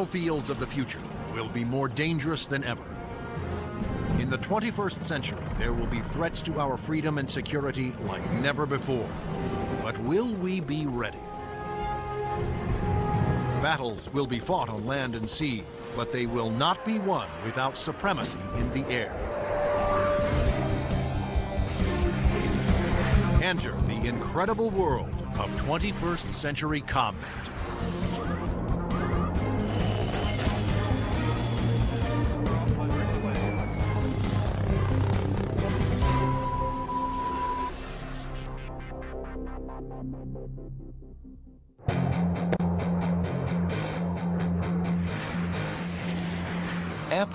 battlefields of the future will be more dangerous than ever. In the 21st century, there will be threats to our freedom and security like never before. But will we be ready? Battles will be fought on land and sea, but they will not be won without supremacy in the air. Enter the incredible world of 21st century combat.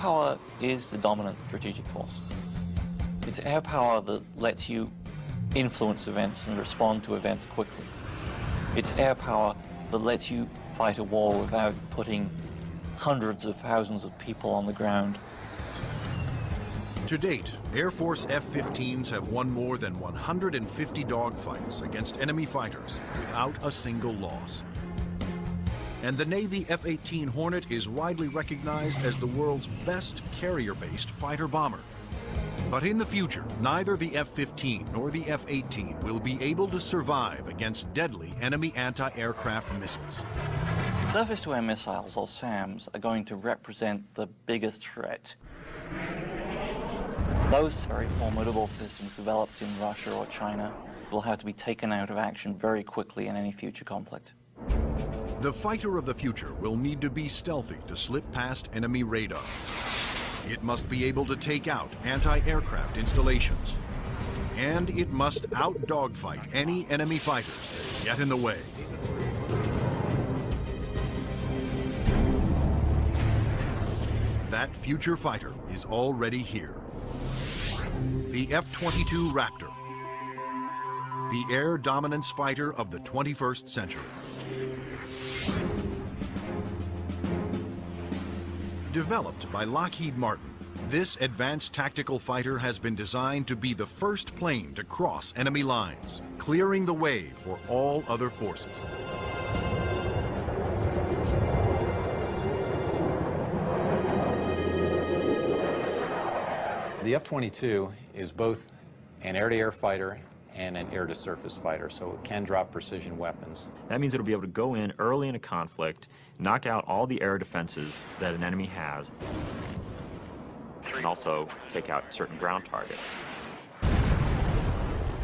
Power is the dominant strategic force. It's air power that lets you influence events and respond to events quickly. It's air power that lets you fight a war without putting hundreds of thousands of people on the ground. To date, Air Force F-15s have won more than 150 dogfights against enemy fighters without a single loss. And the Navy F-18 Hornet is widely recognized as the world's best carrier-based fighter bomber. But in the future, neither the F-15 nor the F-18 will be able to survive against deadly enemy anti-aircraft missiles. Surface-to-air missiles, or SAMs, are going to represent the biggest threat. Those very formidable systems developed in Russia or China will have to be taken out of action very quickly in any future conflict. The fighter of the future will need to be stealthy to slip past enemy radar. It must be able to take out anti-aircraft installations. And it must out-dogfight any enemy fighters that get in the way. That future fighter is already here. The F-22 Raptor. The air dominance fighter of the 21st century. Developed by Lockheed Martin, this advanced tactical fighter has been designed to be the first plane to cross enemy lines, clearing the way for all other forces. The F-22 is both an air-to-air -air fighter and an air-to-surface fighter, so it can drop precision weapons. That means it'll be able to go in early in a conflict, knock out all the air defenses that an enemy has, and also take out certain ground targets.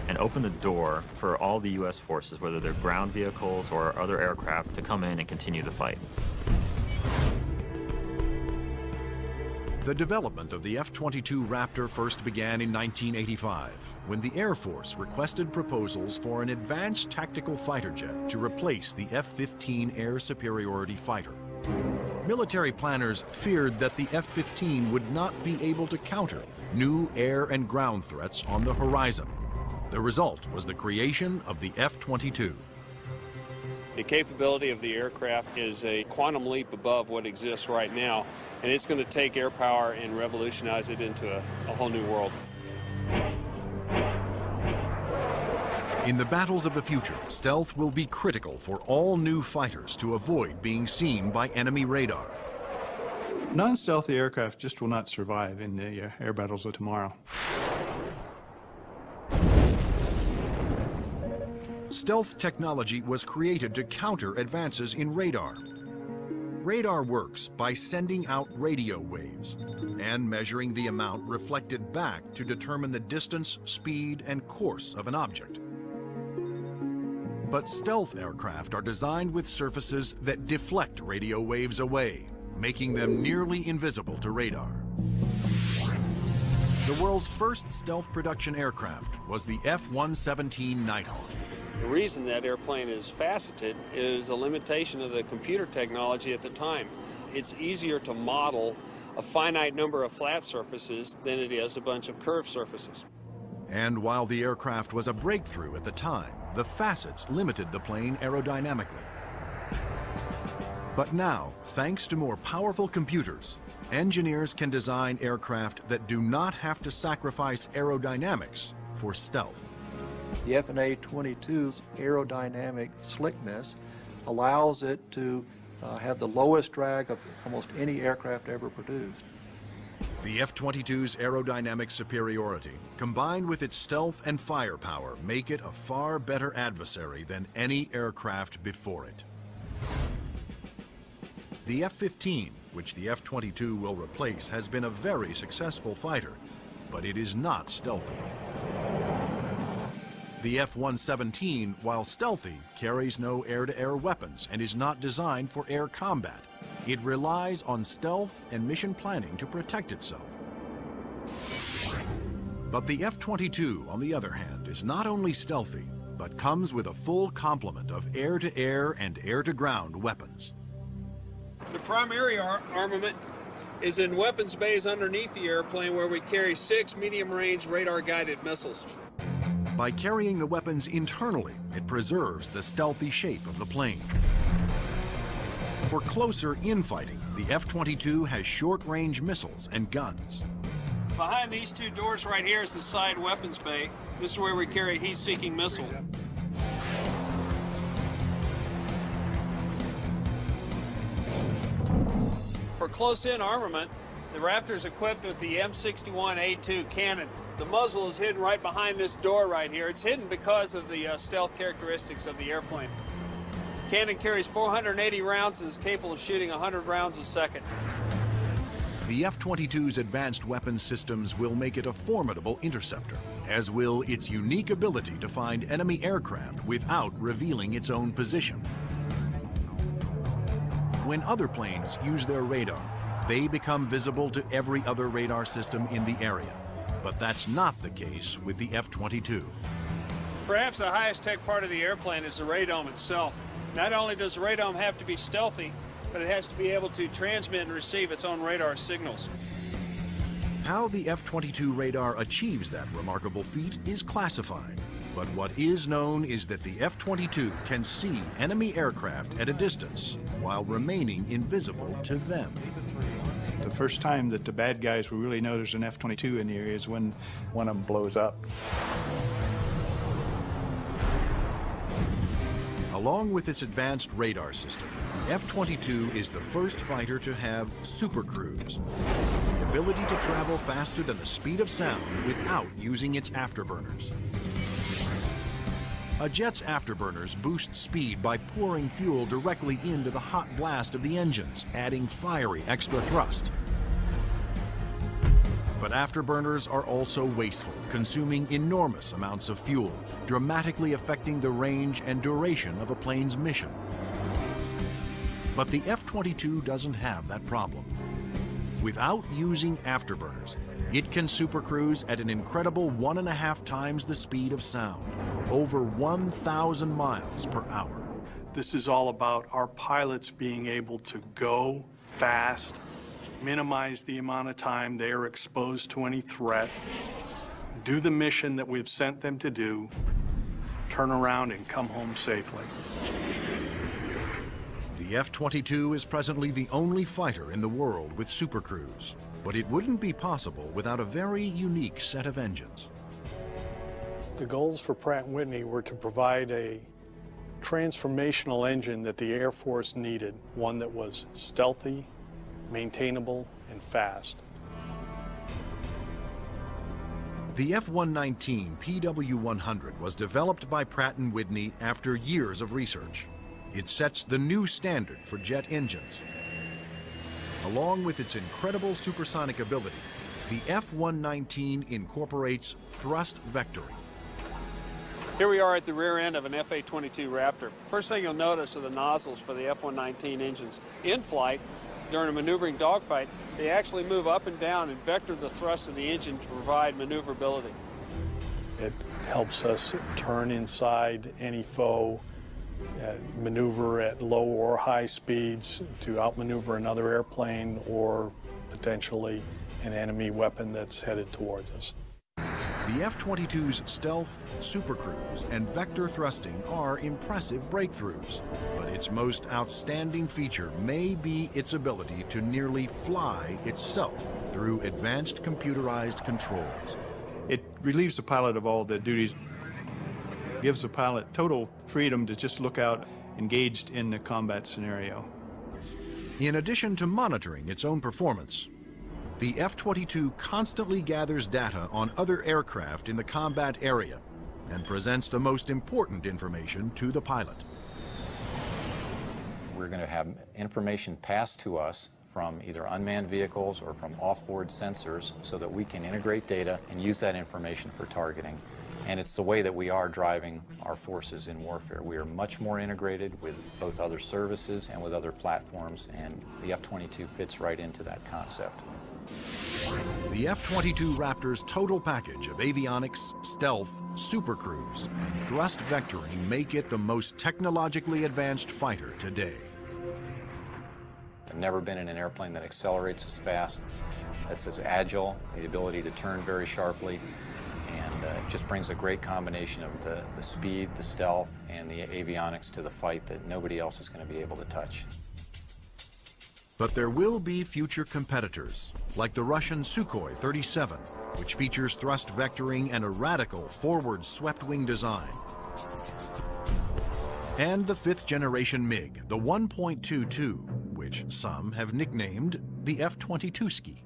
And open the door for all the U.S. forces, whether they're ground vehicles or other aircraft, to come in and continue the fight. The development of the F-22 Raptor first began in 1985, when the Air Force requested proposals for an advanced tactical fighter jet to replace the F-15 air superiority fighter. Military planners feared that the F-15 would not be able to counter new air and ground threats on the horizon. The result was the creation of the F-22. The capability of the aircraft is a quantum leap above what exists right now, and it's going to take air power and revolutionize it into a, a whole new world. In the battles of the future, stealth will be critical for all new fighters to avoid being seen by enemy radar. Non-stealthy aircraft just will not survive in the uh, air battles of tomorrow. Stealth technology was created to counter advances in radar. Radar works by sending out radio waves and measuring the amount reflected back to determine the distance, speed, and course of an object. But stealth aircraft are designed with surfaces that deflect radio waves away, making them nearly invisible to radar. The world's first stealth production aircraft was the F-117 Nighthawk. The reason that airplane is faceted is a limitation of the computer technology at the time. It's easier to model a finite number of flat surfaces than it is a bunch of curved surfaces. And while the aircraft was a breakthrough at the time, the facets limited the plane aerodynamically. But now, thanks to more powerful computers, engineers can design aircraft that do not have to sacrifice aerodynamics for stealth. The FA-22's aerodynamic slickness allows it to uh, have the lowest drag of almost any aircraft ever produced. The F-22's aerodynamic superiority, combined with its stealth and firepower, make it a far better adversary than any aircraft before it. The F-15, which the F-22 will replace, has been a very successful fighter, but it is not stealthy. The F-117, while stealthy, carries no air-to-air weapons and is not designed for air combat. It relies on stealth and mission planning to protect itself. But the F-22, on the other hand, is not only stealthy, but comes with a full complement of air-to-air and air-to-ground weapons. The primary ar armament is in weapons bays underneath the airplane where we carry six medium-range radar-guided missiles. By carrying the weapons internally, it preserves the stealthy shape of the plane. For closer infighting, the F-22 has short-range missiles and guns. Behind these two doors right here is the side weapons bay. This is where we carry heat-seeking missile. For close-in armament, the Raptor's equipped with the M61A2 cannon. The muzzle is hidden right behind this door right here. It's hidden because of the uh, stealth characteristics of the airplane. Cannon carries 480 rounds and is capable of shooting 100 rounds a second. The F-22's advanced weapons systems will make it a formidable interceptor, as will its unique ability to find enemy aircraft without revealing its own position. When other planes use their radar, they become visible to every other radar system in the area. But that's not the case with the F-22. Perhaps the highest tech part of the airplane is the radome itself. Not only does the radome have to be stealthy, but it has to be able to transmit and receive its own radar signals. How the F-22 radar achieves that remarkable feat is classified. But what is known is that the F-22 can see enemy aircraft at a distance while remaining invisible to them. The first time that the bad guys will really know there's an F-22 in the area is when one of them blows up. Along with its advanced radar system, the F-22 is the first fighter to have super cruise, the ability to travel faster than the speed of sound without using its afterburners. A jet's afterburners boost speed by pouring fuel directly into the hot blast of the engines, adding fiery extra thrust. But afterburners are also wasteful, consuming enormous amounts of fuel, dramatically affecting the range and duration of a plane's mission. But the F-22 doesn't have that problem. Without using afterburners, it can supercruise at an incredible one and a half times the speed of sound, over 1,000 miles per hour. This is all about our pilots being able to go fast, minimize the amount of time they are exposed to any threat, do the mission that we've sent them to do, turn around and come home safely. The F-22 is presently the only fighter in the world with supercruise, but it wouldn't be possible without a very unique set of engines. The goals for Pratt & Whitney were to provide a transformational engine that the Air Force needed, one that was stealthy, maintainable, and fast. The F-119 PW-100 was developed by Pratt & Whitney after years of research. It sets the new standard for jet engines. Along with its incredible supersonic ability, the F-119 incorporates thrust vectoring. Here we are at the rear end of an FA-22 Raptor. First thing you'll notice are the nozzles for the F-119 engines. In flight, during a maneuvering dogfight, they actually move up and down and vector the thrust of the engine to provide maneuverability. It helps us turn inside any foe, maneuver at low or high speeds to outmaneuver another airplane or potentially an enemy weapon that's headed towards us. The F-22's stealth, supercruise, and vector thrusting are impressive breakthroughs, but its most outstanding feature may be its ability to nearly fly itself through advanced computerized controls. It relieves the pilot of all the duties, gives the pilot total freedom to just look out engaged in the combat scenario. In addition to monitoring its own performance, the F-22 constantly gathers data on other aircraft in the combat area and presents the most important information to the pilot. We're going to have information passed to us from either unmanned vehicles or from off-board sensors so that we can integrate data and use that information for targeting. And it's the way that we are driving our forces in warfare. We are much more integrated with both other services and with other platforms, and the F-22 fits right into that concept. The F-22 Raptor's total package of avionics, stealth, supercruise, and thrust vectoring make it the most technologically advanced fighter today. I've never been in an airplane that accelerates as fast, that's as agile, the ability to turn very sharply, uh, it just brings a great combination of the, the speed, the stealth, and the avionics to the fight that nobody else is going to be able to touch. But there will be future competitors, like the Russian Sukhoi 37, which features thrust vectoring and a radical forward swept wing design. And the fifth generation MiG, the 1.22, which some have nicknamed the F-22 ski.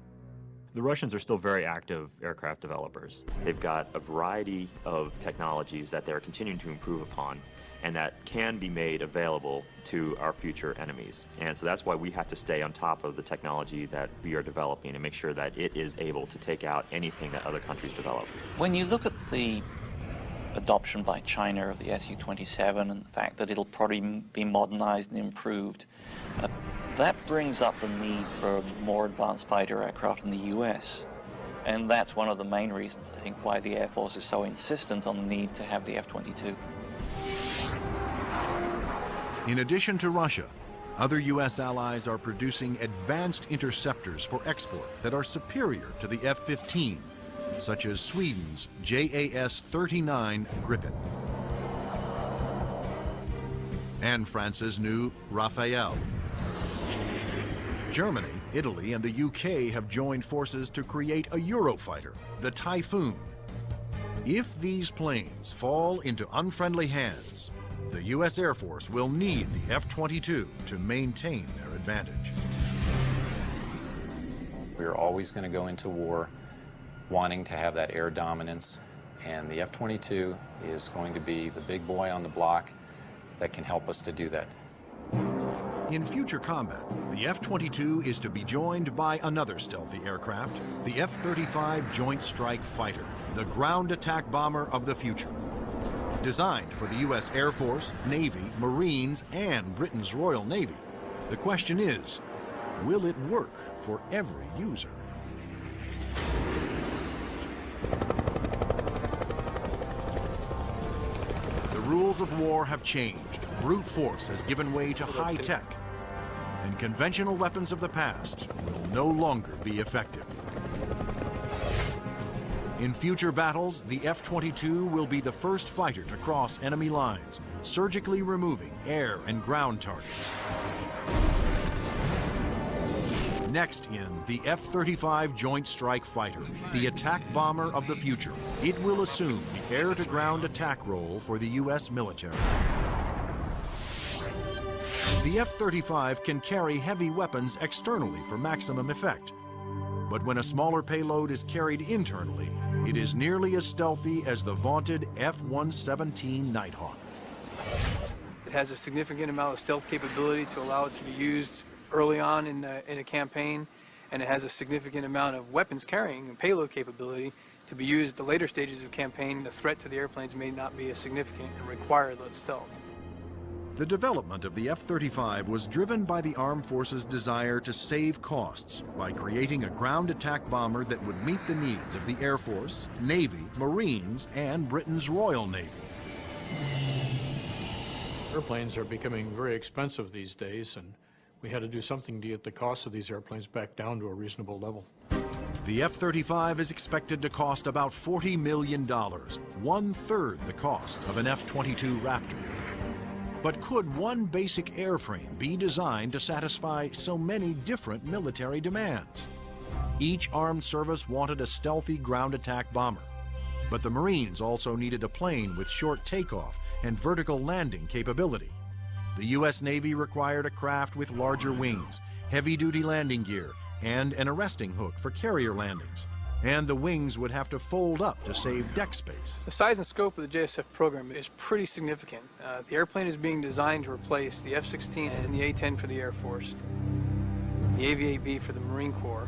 The Russians are still very active aircraft developers. They've got a variety of technologies that they're continuing to improve upon and that can be made available to our future enemies. And so that's why we have to stay on top of the technology that we are developing and make sure that it is able to take out anything that other countries develop. When you look at the adoption by China of the Su-27 and the fact that it'll probably be modernized and improved, uh, that brings up the need for more advanced fighter aircraft in the U.S. And that's one of the main reasons, I think, why the Air Force is so insistent on the need to have the F-22. In addition to Russia, other U.S. allies are producing advanced interceptors for export that are superior to the F-15, such as Sweden's JAS-39 Gripen and France's new Rafale. Germany, Italy, and the UK have joined forces to create a Eurofighter, the Typhoon. If these planes fall into unfriendly hands, the U.S. Air Force will need the F-22 to maintain their advantage. We're always going to go into war wanting to have that air dominance, and the F-22 is going to be the big boy on the block that can help us to do that. In future combat, the F-22 is to be joined by another stealthy aircraft, the F-35 Joint Strike Fighter, the ground attack bomber of the future. Designed for the U.S. Air Force, Navy, Marines, and Britain's Royal Navy, the question is, will it work for every user? The rules of war have changed. Brute force has given way to high tech, and conventional weapons of the past will no longer be effective. In future battles, the F-22 will be the first fighter to cross enemy lines, surgically removing air and ground targets. Next in, the F-35 Joint Strike Fighter, the attack bomber of the future. It will assume the air-to-ground attack role for the U.S. military. The F-35 can carry heavy weapons externally for maximum effect. But when a smaller payload is carried internally, it is nearly as stealthy as the vaunted F-117 Nighthawk. It has a significant amount of stealth capability to allow it to be used early on in, the, in a campaign, and it has a significant amount of weapons carrying and payload capability to be used at the later stages of campaign. The threat to the airplanes may not be as significant and require that stealth. The development of the F-35 was driven by the Armed Forces' desire to save costs by creating a ground attack bomber that would meet the needs of the Air Force, Navy, Marines, and Britain's Royal Navy. Airplanes are becoming very expensive these days, and we had to do something to get the cost of these airplanes back down to a reasonable level. The F-35 is expected to cost about $40 million, one-third the cost of an F-22 Raptor. But could one basic airframe be designed to satisfy so many different military demands? Each armed service wanted a stealthy ground attack bomber, but the Marines also needed a plane with short takeoff and vertical landing capability. the U.S. Navy required a craft with larger wings, heavy-duty landing gear, and an arresting hook for carrier landings. And the wings would have to fold up to save deck space. The size and scope of the JSF program is pretty significant. Uh, the airplane is being designed to replace the F-16 and the A-10 for the Air Force, the AV-8B for the Marine Corps,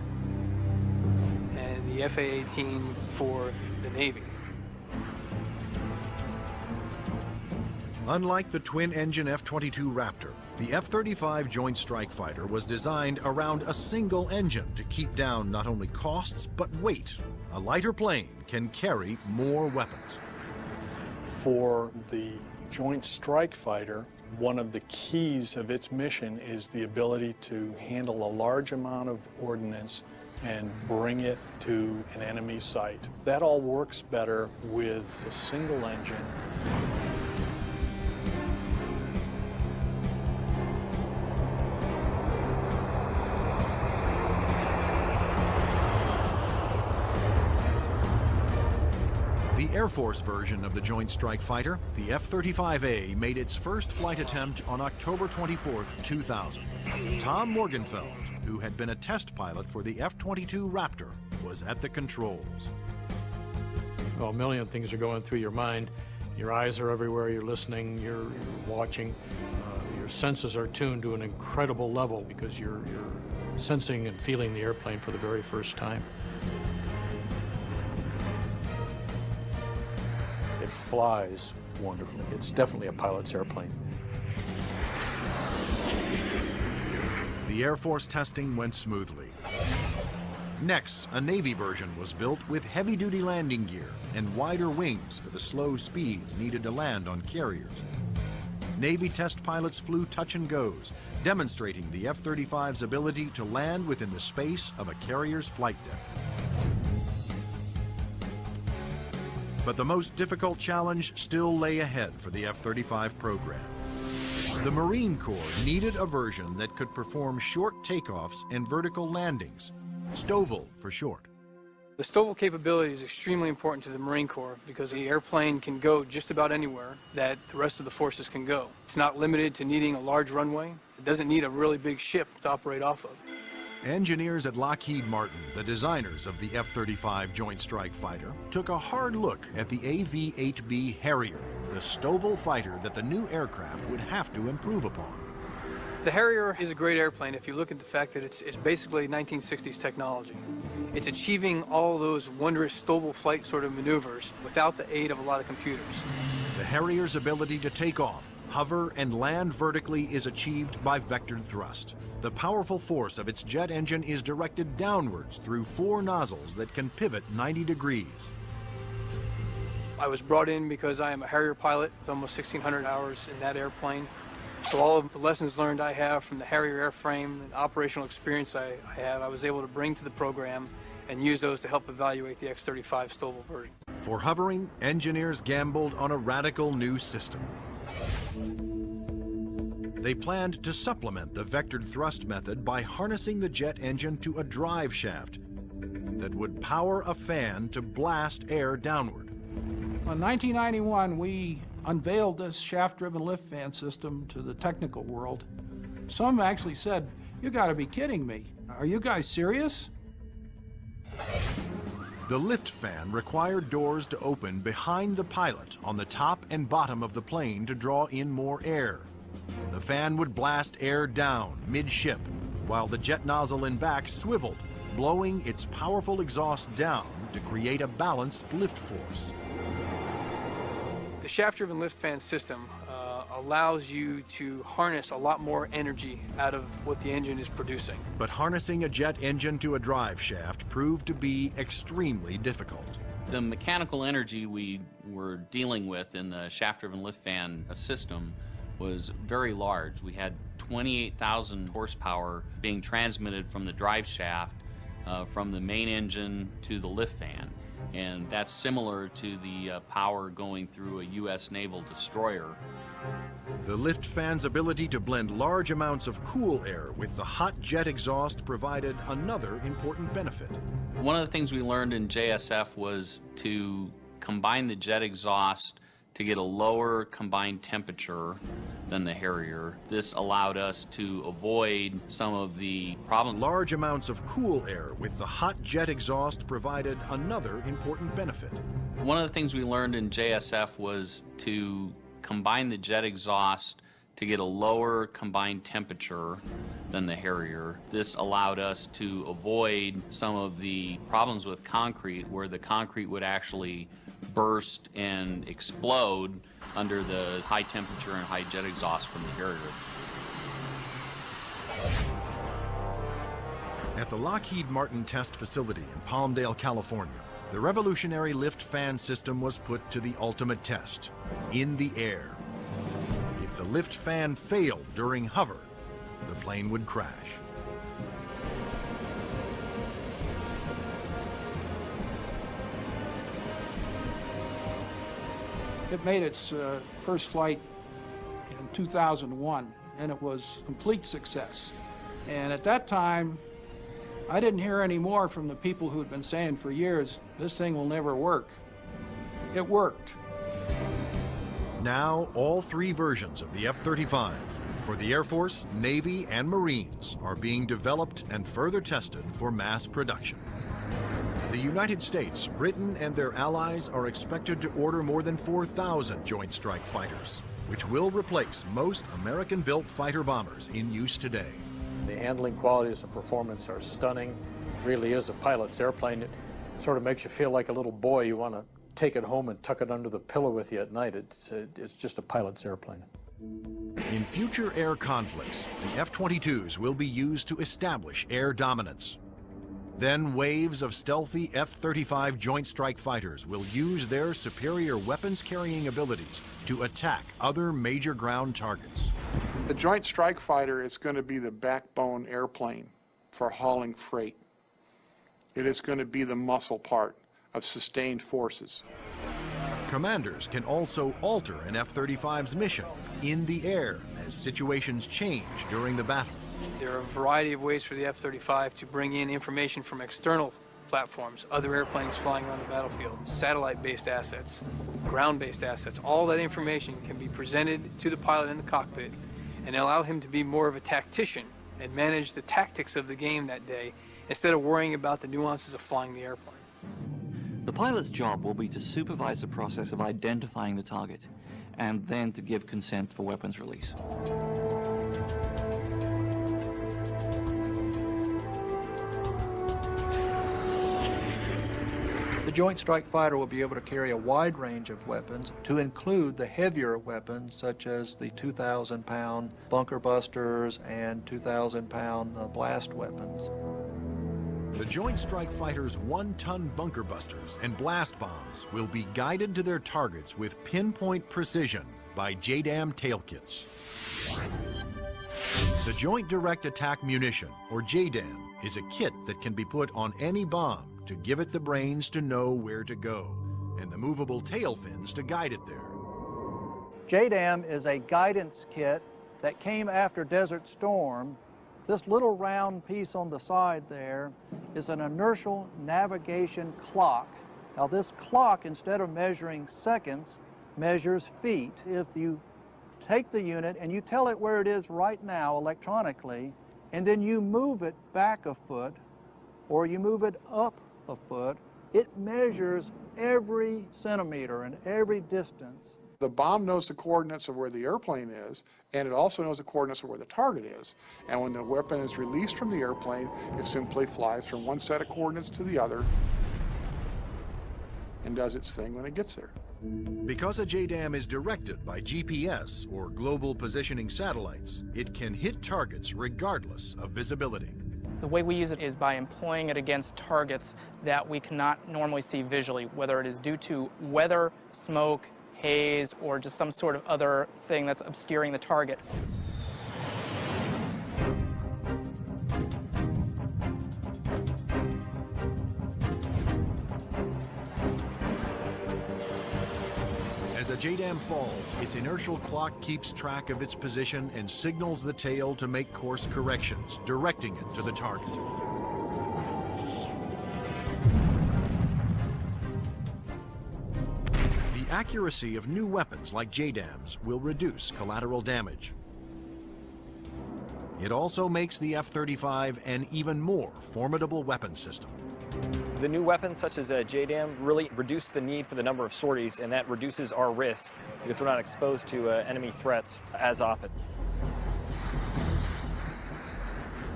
and the FA-18 for the Navy. Unlike the twin-engine F-22 Raptor, the F-35 Joint Strike Fighter was designed around a single engine to keep down not only costs, but weight. A lighter plane can carry more weapons. For the Joint Strike Fighter, one of the keys of its mission is the ability to handle a large amount of ordnance and bring it to an enemy site. That all works better with a single engine Air Force version of the Joint Strike Fighter, the F-35A, made its first flight attempt on October 24, 2000. Tom Morgenfeld, who had been a test pilot for the F-22 Raptor, was at the controls. Well, a million things are going through your mind. Your eyes are everywhere, you're listening, you're, you're watching. Uh, your senses are tuned to an incredible level because you're, you're sensing and feeling the airplane for the very first time. It flies wonderfully. It's definitely a pilot's airplane. The Air Force testing went smoothly. Next, a Navy version was built with heavy-duty landing gear and wider wings for the slow speeds needed to land on carriers. Navy test pilots flew touch and goes, demonstrating the F-35's ability to land within the space of a carrier's flight deck. But the most difficult challenge still lay ahead for the F-35 program. The Marine Corps needed a version that could perform short takeoffs and vertical landings, STOVL for short. The STOVL capability is extremely important to the Marine Corps because the airplane can go just about anywhere that the rest of the forces can go. It's not limited to needing a large runway. It doesn't need a really big ship to operate off of. Engineers at Lockheed Martin, the designers of the F-35 Joint Strike Fighter, took a hard look at the AV-8B Harrier, the STOVL fighter that the new aircraft would have to improve upon. The Harrier is a great airplane if you look at the fact that it's, it's basically 1960s technology. It's achieving all those wondrous STOVL flight sort of maneuvers without the aid of a lot of computers. The Harrier's ability to take off, hover, and land vertically is achieved by vectored thrust. The powerful force of its jet engine is directed downwards through four nozzles that can pivot 90 degrees. I was brought in because I am a Harrier pilot with almost 1,600 hours in that airplane. So all of the lessons learned I have from the Harrier airframe and operational experience I, I have, I was able to bring to the program and use those to help evaluate the X-35 STOVL version. For hovering, engineers gambled on a radical new system. They planned to supplement the vectored thrust method by harnessing the jet engine to a drive shaft that would power a fan to blast air downward. In 1991, we unveiled this shaft-driven lift fan system to the technical world. Some actually said, you gotta be kidding me. Are you guys serious? The lift fan required doors to open behind the pilot on the top and bottom of the plane to draw in more air. The fan would blast air down midship, while the jet nozzle in back swiveled, blowing its powerful exhaust down to create a balanced lift force. The shaft-driven lift fan system uh, allows you to harness a lot more energy out of what the engine is producing. But harnessing a jet engine to a drive shaft proved to be extremely difficult. The mechanical energy we were dealing with in the shaft-driven lift fan system was very large. We had 28,000 horsepower being transmitted from the drive shaft uh, from the main engine to the lift fan. And that's similar to the uh, power going through a U.S. naval destroyer. The lift fan's ability to blend large amounts of cool air with the hot jet exhaust provided another important benefit. One of the things we learned in JSF was to combine the jet exhaust to get a lower combined temperature than the Harrier. This allowed us to avoid some of the problems. Large amounts of cool air with the hot jet exhaust provided another important benefit. One of the things we learned in JSF was to combine the jet exhaust to get a lower combined temperature than the Harrier. This allowed us to avoid some of the problems with concrete where the concrete would actually burst and explode under the high temperature and high jet exhaust from the Harrier. At the Lockheed Martin test facility in Palmdale, California, the revolutionary lift fan system was put to the ultimate test, in the air. If the lift fan failed during hover, the plane would crash. It made its uh, first flight in 2001, and it was complete success. And at that time, I didn't hear any more from the people who had been saying for years, this thing will never work. It worked. Now, all three versions of the F-35 for the Air Force, Navy, and Marines are being developed and further tested for mass production. The United States, Britain, and their allies are expected to order more than 4,000 Joint Strike Fighters, which will replace most American-built fighter bombers in use today. The handling qualities and performance are stunning. It really is a pilot's airplane. It sort of makes you feel like a little boy. You want to take it home and tuck it under the pillow with you at night. It's, uh, it's just a pilot's airplane. In future air conflicts, the F-22s will be used to establish air dominance. Then waves of stealthy F-35 Joint Strike Fighters will use their superior weapons-carrying abilities to attack other major ground targets. The Joint Strike Fighter is going to be the backbone airplane for hauling freight. It is going to be the muscle part of sustained forces. Commanders can also alter an F-35's mission in the air as situations change during the battle. There are a variety of ways for the F-35 to bring in information from external platforms, other airplanes flying around the battlefield, satellite-based assets, ground-based assets. All that information can be presented to the pilot in the cockpit and allow him to be more of a tactician and manage the tactics of the game that day instead of worrying about the nuances of flying the airplane. The pilot's job will be to supervise the process of identifying the target and then to give consent for weapons release. Joint Strike Fighter will be able to carry a wide range of weapons, to include the heavier weapons such as the 2,000 pound bunker busters and 2,000 pound uh, blast weapons. The Joint Strike Fighter's one-ton bunker busters and blast bombs will be guided to their targets with pinpoint precision by JDAM tail kits. The Joint Direct Attack Munition, or JDAM, is a kit that can be put on any bomb to give it the brains to know where to go, and the movable tail fins to guide it there. JDAM is a guidance kit that came after Desert Storm. This little round piece on the side there is an inertial navigation clock. Now this clock, instead of measuring seconds, measures feet. If you take the unit and you tell it where it is right now electronically, and then you move it back a foot, or you move it up a foot, it measures every centimeter and every distance. The bomb knows the coordinates of where the airplane is, and it also knows the coordinates of where the target is. And when the weapon is released from the airplane, it simply flies from one set of coordinates to the other and does its thing when it gets there. Because a JDAM is directed by GPS, or Global Positioning Satellites, it can hit targets regardless of visibility. The way we use it is by employing it against targets that we cannot normally see visually, whether it is due to weather, smoke, haze, or just some sort of other thing that's obscuring the target. JDAM falls, its inertial clock keeps track of its position and signals the tail to make course corrections, directing it to the target. The accuracy of new weapons like JDAMs will reduce collateral damage. It also makes the F-35 an even more formidable weapon system. The new weapons such as uh, JDAM really reduce the need for the number of sorties and that reduces our risk because we're not exposed to uh, enemy threats as often.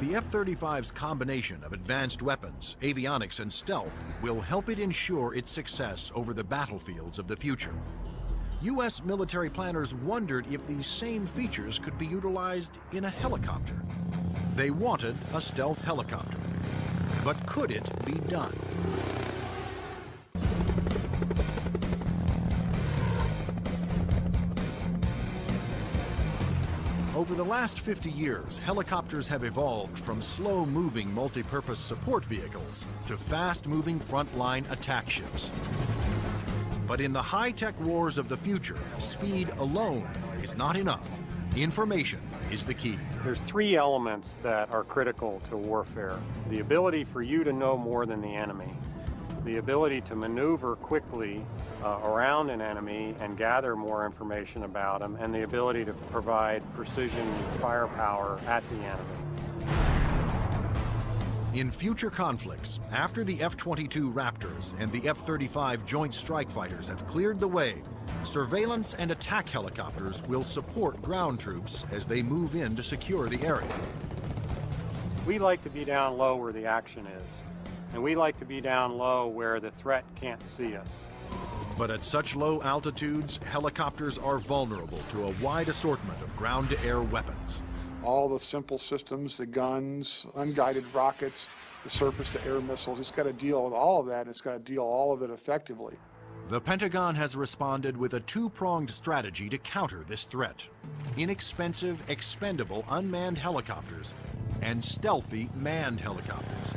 The F-35's combination of advanced weapons, avionics, and stealth will help it ensure its success over the battlefields of the future. U.S. military planners wondered if these same features could be utilized in a helicopter. They wanted a stealth helicopter. But could it be done? Over the last 50 years, helicopters have evolved from slow-moving multi-purpose support vehicles to fast-moving frontline attack ships. But in the high-tech wars of the future, speed alone is not enough. Information is the key. There's three elements that are critical to warfare. The ability for you to know more than the enemy, the ability to maneuver quickly uh, around an enemy and gather more information about them, and the ability to provide precision firepower at the enemy. In future conflicts, after the F-22 Raptors and the F-35 Joint Strike Fighters have cleared the way, surveillance and attack helicopters will support ground troops as they move in to secure the area. We like to be down low where the action is, and we like to be down low where the threat can't see us. But at such low altitudes, helicopters are vulnerable to a wide assortment of ground-to-air weapons. All the simple systems, the guns, unguided rockets, the surface-to-air missiles, it's got to deal with all of that, and it's got to deal all of it effectively. The Pentagon has responded with a two-pronged strategy to counter this threat. Inexpensive, expendable unmanned helicopters and stealthy manned helicopters.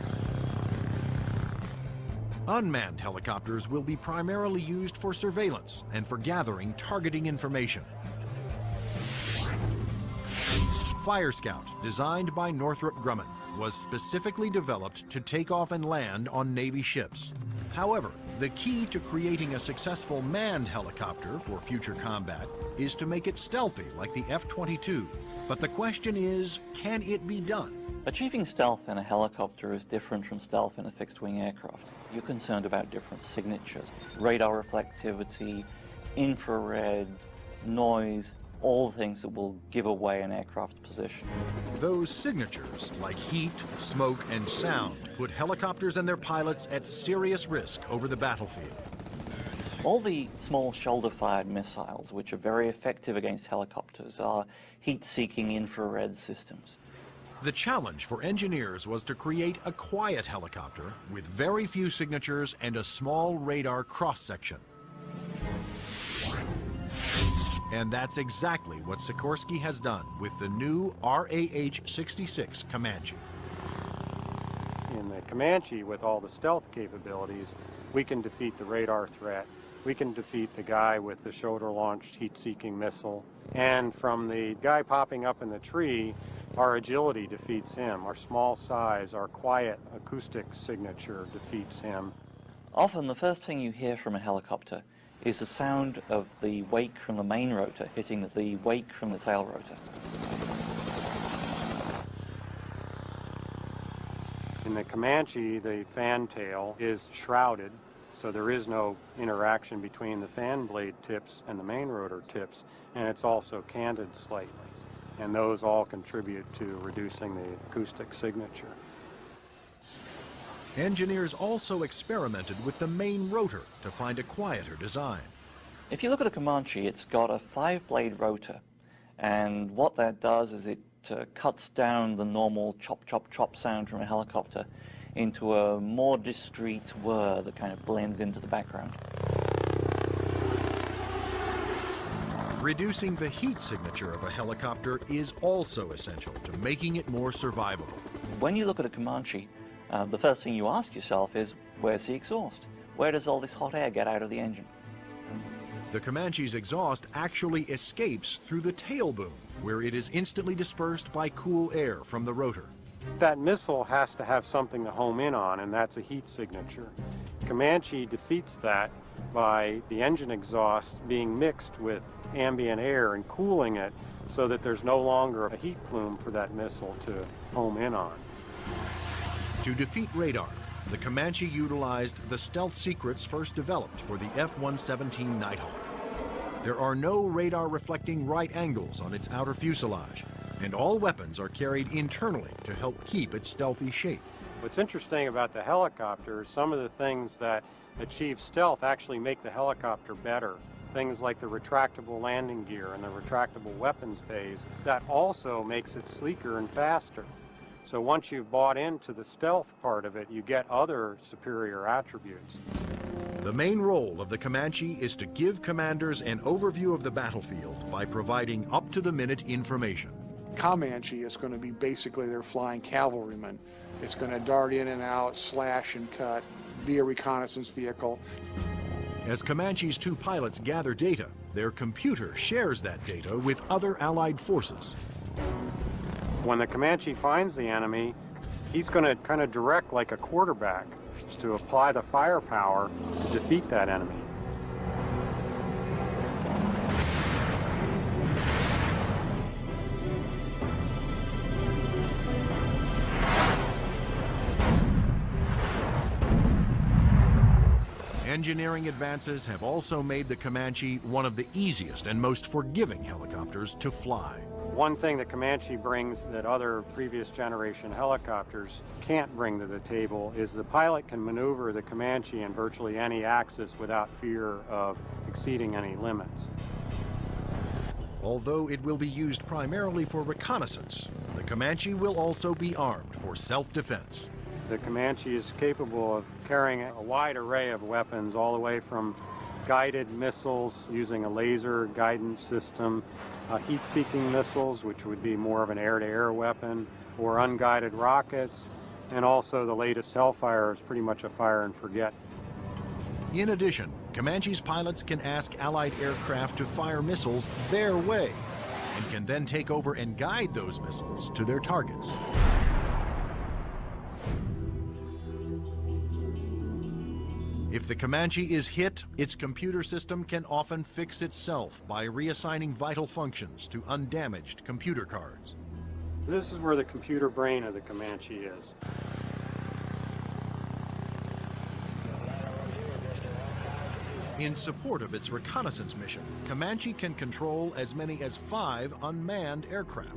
Unmanned helicopters will be primarily used for surveillance and for gathering targeting information. Fire Scout, designed by Northrop Grumman, was specifically developed to take off and land on Navy ships. However, the key to creating a successful manned helicopter for future combat is to make it stealthy like the F-22. But the question is, can it be done? Achieving stealth in a helicopter is different from stealth in a fixed-wing aircraft. You're concerned about different signatures, radar reflectivity, infrared, noise, all things that will give away an aircraft's position. Those signatures, like heat, smoke, and sound, put helicopters and their pilots at serious risk over the battlefield. All the small shoulder-fired missiles, which are very effective against helicopters, are heat-seeking infrared systems. The challenge for engineers was to create a quiet helicopter with very few signatures and a small radar cross-section. And that's exactly what Sikorsky has done with the new RAH-66 Comanche. In the Comanche, with all the stealth capabilities, we can defeat the radar threat. We can defeat the guy with the shoulder-launched heat-seeking missile. And from the guy popping up in the tree, our agility defeats him. Our small size, our quiet acoustic signature defeats him. Often the first thing you hear from a helicopter is the sound of the wake from the main rotor hitting the wake from the tail rotor. In the Comanche, the fan tail is shrouded, so there is no interaction between the fan blade tips and the main rotor tips, and it's also canted slightly. And those all contribute to reducing the acoustic signature. Engineers also experimented with the main rotor to find a quieter design. If you look at a Comanche, it's got a five-blade rotor, and what that does is it uh, cuts down the normal chop, chop, chop sound from a helicopter into a more discreet whir that kind of blends into the background. Reducing the heat signature of a helicopter is also essential to making it more survivable. When you look at a Comanche, uh, the first thing you ask yourself is, where's the exhaust? Where does all this hot air get out of the engine? The Comanche's exhaust actually escapes through the tail boom, where it is instantly dispersed by cool air from the rotor. That missile has to have something to home in on, and that's a heat signature. Comanche defeats that by the engine exhaust being mixed with ambient air and cooling it so that there's no longer a heat plume for that missile to home in on. To defeat radar, the Comanche utilized the stealth secrets first developed for the F-117 Nighthawk. There are no radar reflecting right angles on its outer fuselage, and all weapons are carried internally to help keep its stealthy shape. What's interesting about the helicopter is some of the things that achieve stealth actually make the helicopter better. Things like the retractable landing gear and the retractable weapons bays, that also makes it sleeker and faster. So once you've bought into the stealth part of it, you get other superior attributes. The main role of the Comanche is to give commanders an overview of the battlefield by providing up-to-the-minute information. Comanche is going to be basically their flying cavalryman. It's going to dart in and out, slash and cut, be a reconnaissance vehicle. As Comanche's two pilots gather data, their computer shares that data with other Allied forces. When the Comanche finds the enemy, he's going to kind of direct like a quarterback to apply the firepower to defeat that enemy. Engineering advances have also made the Comanche one of the easiest and most forgiving helicopters to fly. One thing that Comanche brings that other previous generation helicopters can't bring to the table is the pilot can maneuver the Comanche in virtually any axis without fear of exceeding any limits. Although it will be used primarily for reconnaissance, the Comanche will also be armed for self-defense. The Comanche is capable of carrying a wide array of weapons all the way from guided missiles using a laser guidance system, uh, heat-seeking missiles, which would be more of an air-to-air -air weapon, or unguided rockets, and also the latest Hellfire is pretty much a fire and forget. In addition, Comanche's pilots can ask Allied aircraft to fire missiles their way, and can then take over and guide those missiles to their targets. If the Comanche is hit, its computer system can often fix itself by reassigning vital functions to undamaged computer cards. This is where the computer brain of the Comanche is. In support of its reconnaissance mission, Comanche can control as many as five unmanned aircraft.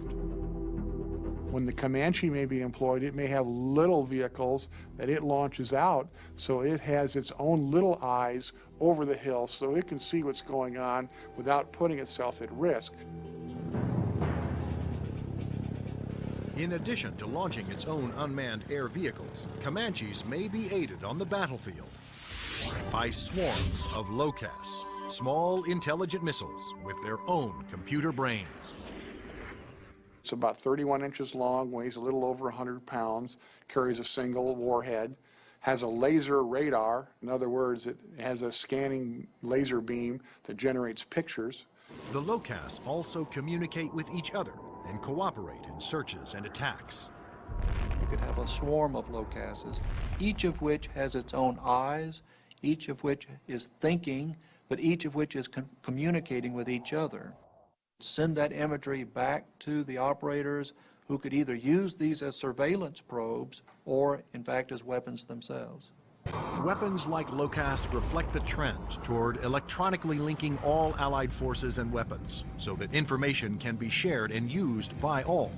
When the Comanche may be employed, it may have little vehicles that it launches out, so it has its own little eyes over the hill so it can see what's going on without putting itself at risk. In addition to launching its own unmanned air vehicles, Comanches may be aided on the battlefield by swarms of LOCAAS, small intelligent missiles with their own computer brains. It's about 31 inches long, weighs a little over 100 pounds, carries a single warhead, has a laser radar. In other words, it has a scanning laser beam that generates pictures. The LOCAAS also communicate with each other and cooperate in searches and attacks. You could have a swarm of LOCAASes, each of which has its own eyes, each of which is thinking, but each of which is communicating with each other send that imagery back to the operators who could either use these as surveillance probes or, in fact, as weapons themselves. Weapons like LOCAAS reflect the trend toward electronically linking all Allied forces and weapons so that information can be shared and used by all.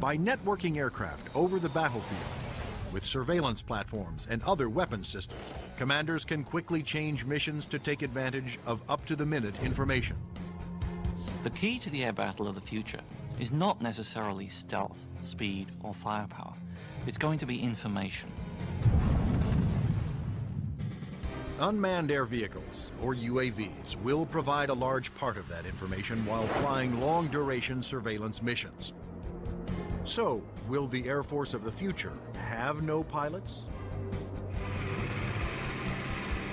By networking aircraft over the battlefield, with surveillance platforms and other weapons systems, commanders can quickly change missions to take advantage of up-to-the-minute information. The key to the air battle of the future is not necessarily stealth, speed, or firepower. It's going to be information. Unmanned air vehicles, or UAVs, will provide a large part of that information while flying long-duration surveillance missions. So, will the Air Force of the future have no pilots?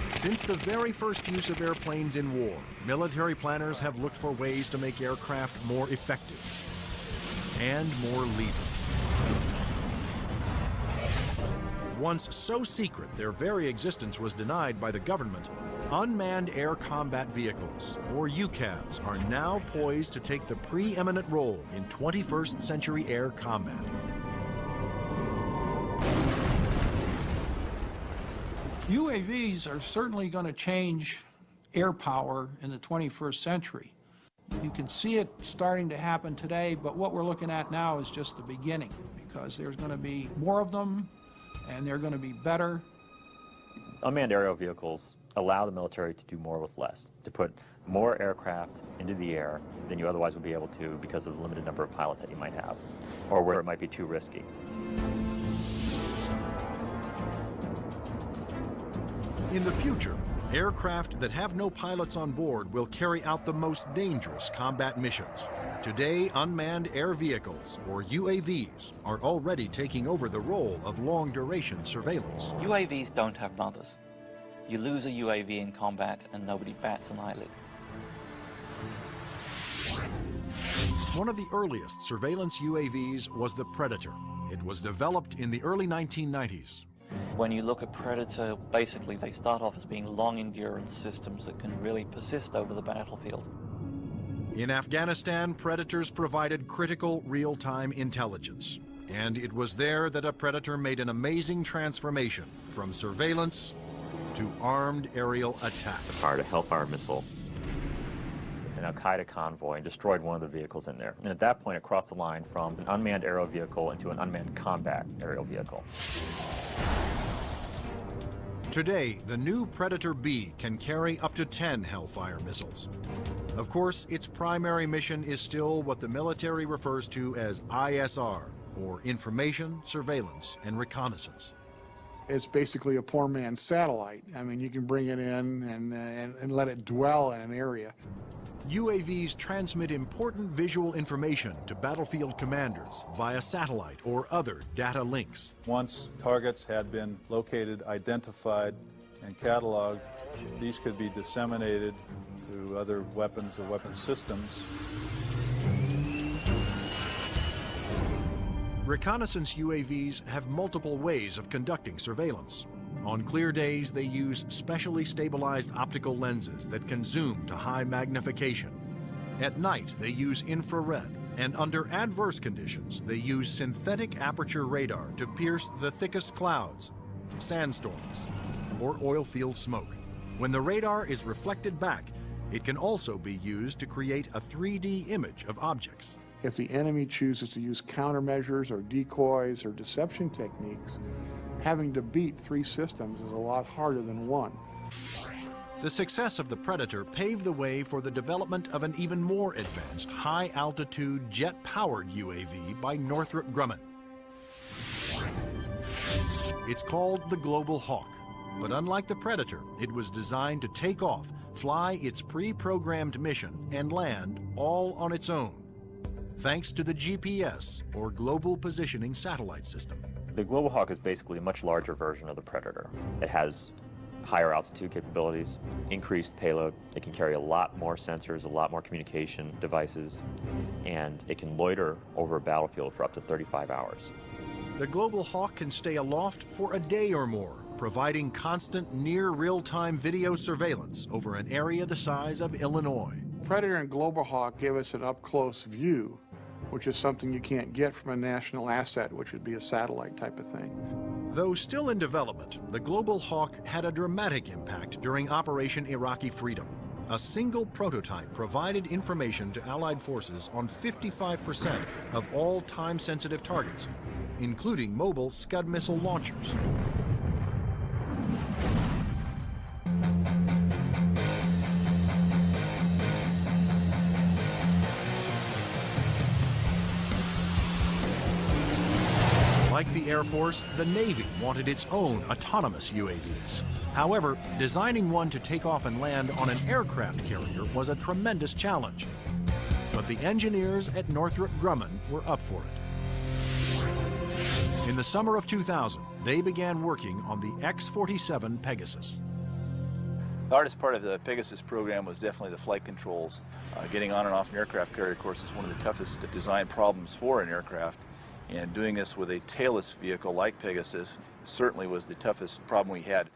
Since the very first use of airplanes in war, military planners have looked for ways to make aircraft more effective and more lethal. once so secret their very existence was denied by the government, unmanned air combat vehicles, or UCAVs, are now poised to take the preeminent role in 21st century air combat. UAVs are certainly going to change air power in the 21st century. You can see it starting to happen today, but what we're looking at now is just the beginning because there's going to be more of them and they're going to be better. Unmanned aerial vehicles allow the military to do more with less, to put more aircraft into the air than you otherwise would be able to because of the limited number of pilots that you might have, or where it might be too risky. In the future, aircraft that have no pilots on board will carry out the most dangerous combat missions. Today, unmanned air vehicles, or UAVs, are already taking over the role of long-duration surveillance. UAVs don't have mothers. You lose a UAV in combat and nobody bats an eyelid. One of the earliest surveillance UAVs was the Predator. It was developed in the early 1990s. When you look at Predator, basically they start off as being long endurance systems that can really persist over the battlefield. In Afghanistan, Predators provided critical real-time intelligence. And it was there that a Predator made an amazing transformation from surveillance to armed aerial attack. Fired a Hellfire missile, an Al-Qaeda convoy, and destroyed one of the vehicles in there. And at that point, it crossed the line from an unmanned aerial vehicle into an unmanned combat aerial vehicle. Today, the new Predator B can carry up to 10 Hellfire missiles. Of course, its primary mission is still what the military refers to as ISR, or Information, Surveillance, and Reconnaissance. It's basically a poor man's satellite. I mean, you can bring it in and, uh, and, and let it dwell in an area. UAVs transmit important visual information to battlefield commanders via satellite or other data links. Once targets had been located, identified, and cataloged, these could be disseminated to other weapons or weapon systems. Reconnaissance UAVs have multiple ways of conducting surveillance. On clear days, they use specially stabilized optical lenses that can zoom to high magnification. At night, they use infrared, and under adverse conditions, they use synthetic aperture radar to pierce the thickest clouds, sandstorms, or oil field smoke. When the radar is reflected back, it can also be used to create a 3D image of objects. If the enemy chooses to use countermeasures or decoys or deception techniques, having to beat three systems is a lot harder than one. The success of the Predator paved the way for the development of an even more advanced high-altitude jet-powered UAV by Northrop Grumman. It's called the Global Hawk, but unlike the Predator, it was designed to take off, fly its pre-programmed mission, and land all on its own, thanks to the GPS, or Global Positioning Satellite System. The Global Hawk is basically a much larger version of the Predator. It has higher altitude capabilities, increased payload. It can carry a lot more sensors, a lot more communication devices, and it can loiter over a battlefield for up to 35 hours. The Global Hawk can stay aloft for a day or more, providing constant near real-time video surveillance over an area the size of Illinois. Predator and Global Hawk give us an up-close view, which is something you can't get from a national asset, which would be a satellite type of thing. Though still in development, the Global Hawk had a dramatic impact during Operation Iraqi Freedom. A single prototype provided information to Allied forces on 55% of all time-sensitive targets, including mobile Scud missile launchers. The Air Force, the Navy wanted its own autonomous UAVs. However, designing one to take off and land on an aircraft carrier was a tremendous challenge. But the engineers at Northrop Grumman were up for it. In the summer of 2000, they began working on the X-47 Pegasus. The hardest part of the Pegasus program was definitely the flight controls. Uh, getting on and off an aircraft carrier, of course, is one of the toughest design problems for an aircraft. And doing this with a tailless vehicle like Pegasus certainly was the toughest problem we had.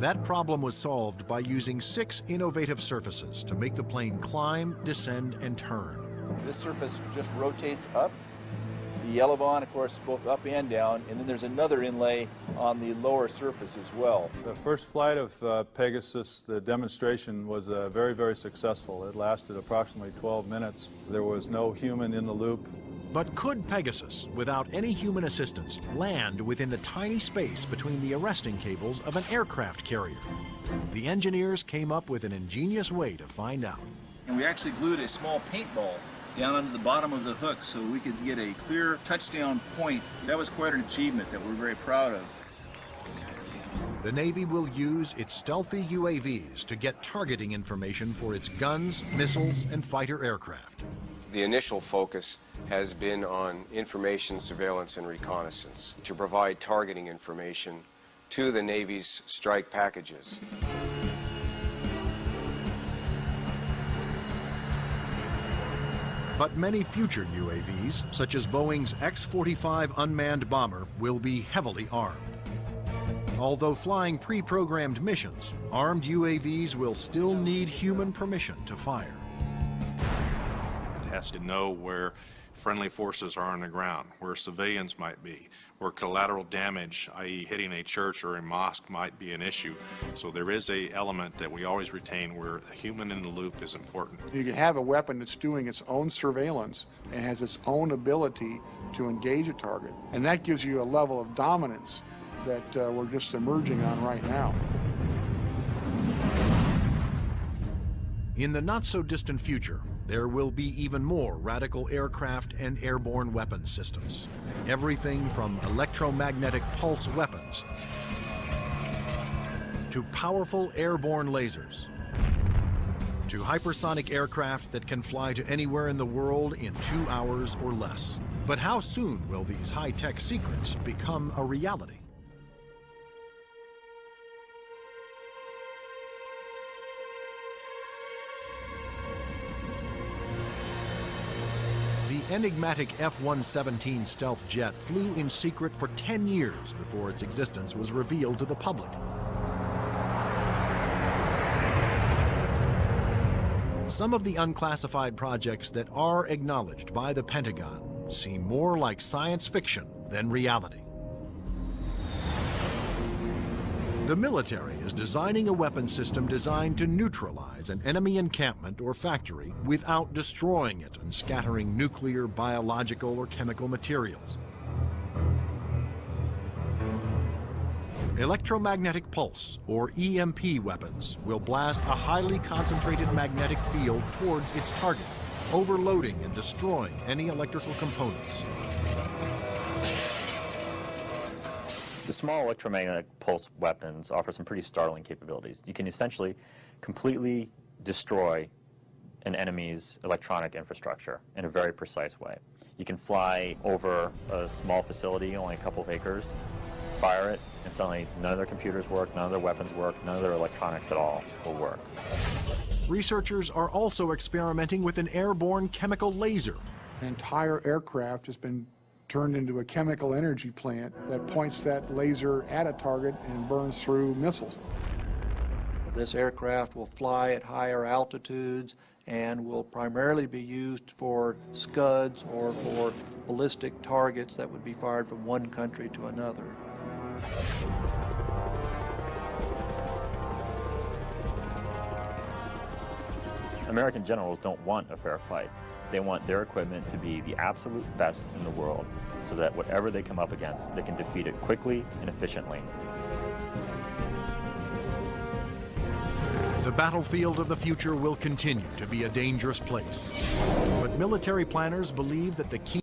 That problem was solved by using six innovative surfaces to make the plane climb, descend, and turn. This surface just rotates up. The Elevon, of course, both up and down, and then there's another inlay on the lower surface as well. The first flight of uh, Pegasus, the demonstration was uh, very, very successful. It lasted approximately 12 minutes. There was no human in the loop. But could Pegasus, without any human assistance, land within the tiny space between the arresting cables of an aircraft carrier? The engineers came up with an ingenious way to find out. And we actually glued a small paintball down under the bottom of the hook so we could get a clear touchdown point. That was quite an achievement that we're very proud of. The Navy will use its stealthy UAVs to get targeting information for its guns, missiles, and fighter aircraft. The initial focus has been on information, surveillance, and reconnaissance to provide targeting information to the Navy's strike packages. But many future UAVs, such as Boeing's X-45 unmanned bomber, will be heavily armed. Although flying pre-programmed missions, armed UAVs will still need human permission to fire. It has to know where friendly forces are on the ground, where civilians might be, where collateral damage, i.e. hitting a church or a mosque might be an issue. So there is a element that we always retain where a human in the loop is important. You can have a weapon that's doing its own surveillance and has its own ability to engage a target. And that gives you a level of dominance that uh, we're just emerging on right now. In the not-so-distant future, there will be even more radical aircraft and airborne weapons systems. Everything from electromagnetic pulse weapons to powerful airborne lasers to hypersonic aircraft that can fly to anywhere in the world in two hours or less. But how soon will these high-tech secrets become a reality? Enigmatic F-117 stealth jet flew in secret for 10 years before its existence was revealed to the public. Some of the unclassified projects that are acknowledged by the Pentagon seem more like science fiction than reality. The military is designing a weapon system designed to neutralize an enemy encampment or factory without destroying it and scattering nuclear, biological, or chemical materials. Electromagnetic pulse, or EMP weapons, will blast a highly concentrated magnetic field towards its target, overloading and destroying any electrical components. The small electromagnetic pulse weapons offer some pretty startling capabilities. You can essentially completely destroy an enemy's electronic infrastructure in a very precise way. You can fly over a small facility, only a couple of acres, fire it, and suddenly none of their computers work, none of their weapons work, none of their electronics at all will work. Researchers are also experimenting with an airborne chemical laser. An entire aircraft has been turned into a chemical energy plant that points that laser at a target and burns through missiles. This aircraft will fly at higher altitudes and will primarily be used for scuds or for ballistic targets that would be fired from one country to another. American generals don't want a fair fight. They want their equipment to be the absolute best in the world so that whatever they come up against, they can defeat it quickly and efficiently. The battlefield of the future will continue to be a dangerous place. But military planners believe that the key